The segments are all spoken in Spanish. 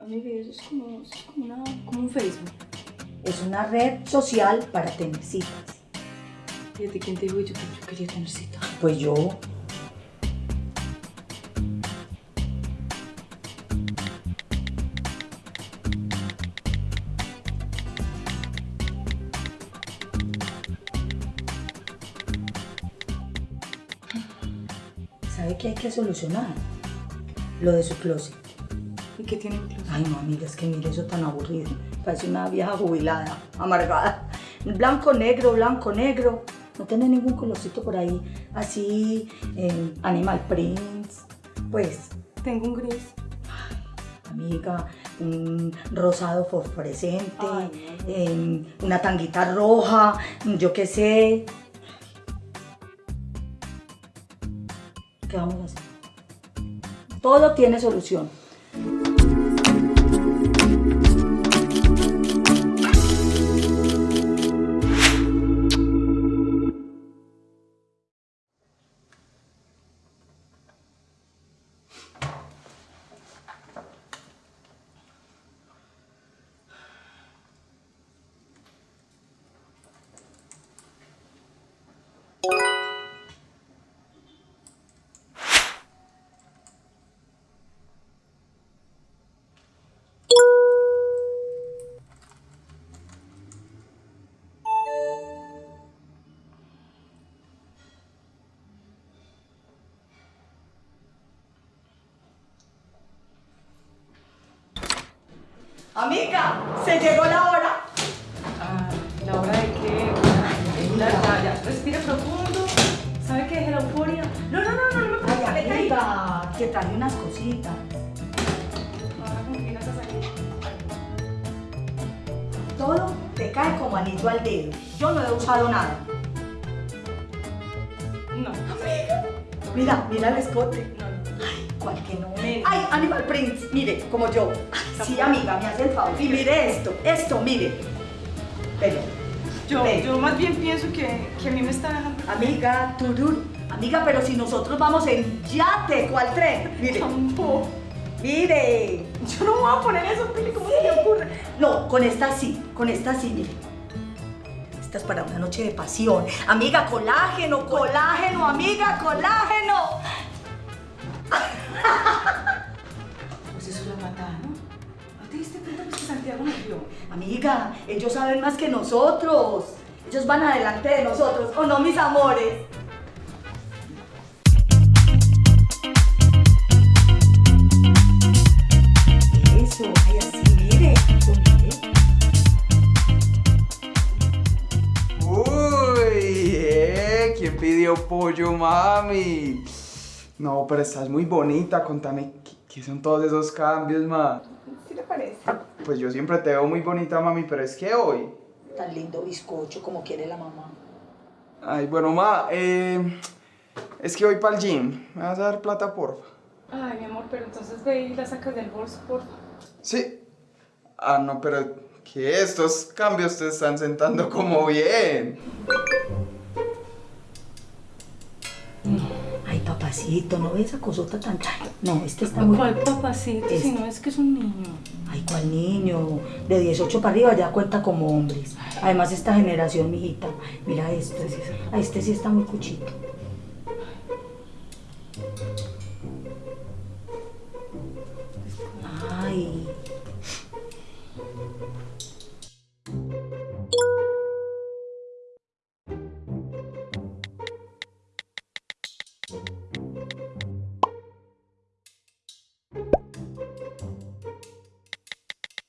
Amiga, eso es como, eso es como, una, como un Facebook. Es una red social para tener citas. ¿Y a ti quién te dijo yo que yo quería tener cita? Pues yo. ¿Sabe qué hay que solucionar? Lo de su closet. ¿Y qué tiene? Ay, no, amiga, es que mire eso tan aburrido. Parece una vieja jubilada, amargada. Blanco, negro, blanco, negro. No tiene ningún colorcito por ahí. Así, eh, Animal Prints. Pues, Tengo un gris. amiga, un rosado fosforescente, Ay, eh, una tanguita roja, yo qué sé. ¿Qué vamos a hacer? Todo tiene solución. Amiga, se llegó la hora. Ah, ¿la hora de qué? Ya, ya, ya. Respira profundo. ¿Sabe qué es la euforia? No, no, no, no, no me Ay, amiga, que traje unas cositas. Ahora con qué vas a salir. Todo te cae como anillo al dedo. Yo no he usado nada. No. Mira, mira el escote. ¿Cuál que no? Ay, Animal Prince, mire, como yo. Ay, sí, amiga, me hace el favor. Y mire esto, esto, mire. Pero, Yo, Ven. yo más bien pienso que, que a mí me está dejando. amiga, turur. Amiga, pero si nosotros vamos en yate, ¿cuál tren? Mire, Tampoco. mire. Yo no voy a poner eso, Pili, ¿cómo se le ocurre? No, con esta sí, con esta sí, mire. Esta es para una noche de pasión. Amiga, colágeno, colágeno, amiga, colágeno. Amiga, ellos saben más que nosotros. Ellos van adelante de nosotros, ¿o no, mis amores? Eso, ay, así, mire. mire. Uy, eh, ¿quién pidió pollo, mami? No, pero estás muy bonita, contame, ¿qué, qué son todos esos cambios, ma? ¿Sí le parece? Pues yo siempre te veo muy bonita, mami, pero es que hoy... Tan lindo bizcocho como quiere la mamá. Ay, bueno, ma, eh, es que voy para el gym. ¿Me vas a dar plata, porfa? Ay, mi amor, pero entonces ve y la sacas del bolso, porfa. Sí. Ah, no, pero que estos cambios te están sentando como bien. Papacito, ¿no ves esa cosota tan... No, este está muy... ¿Cuál papacito? Si Este. no es que es un niño. Ay, ¿cuál niño? De 18 para arriba ya cuenta como hombres. Además, esta generación, mijita, mira esto. Este sí está muy cuchito.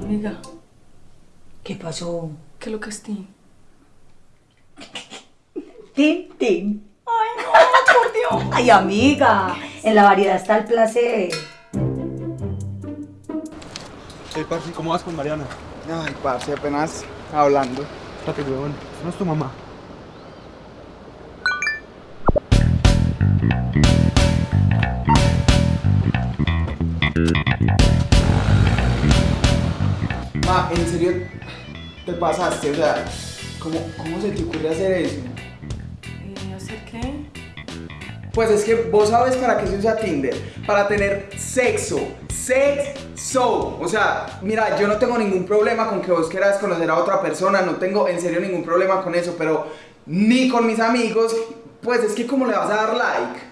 Amiga, ¿Qué pasó? ¿qué lo que es ti? tin, tin. Ay, no, por Dios. Ay, amiga, en la variedad está el placer. Hey, parce, ¿cómo vas con Mariana? Ay, parce, apenas hablando. Espérate, huevón. No es tu mamá. En serio, te pasaste, o sea, ¿cómo, cómo se te ocurre hacer eso? ¿Y hacer qué? Pues es que vos sabes para qué se usa Tinder, para tener sexo, sexo. O sea, mira, yo no tengo ningún problema con que vos quieras conocer a otra persona, no tengo en serio ningún problema con eso, pero ni con mis amigos, pues es que cómo le vas a dar like.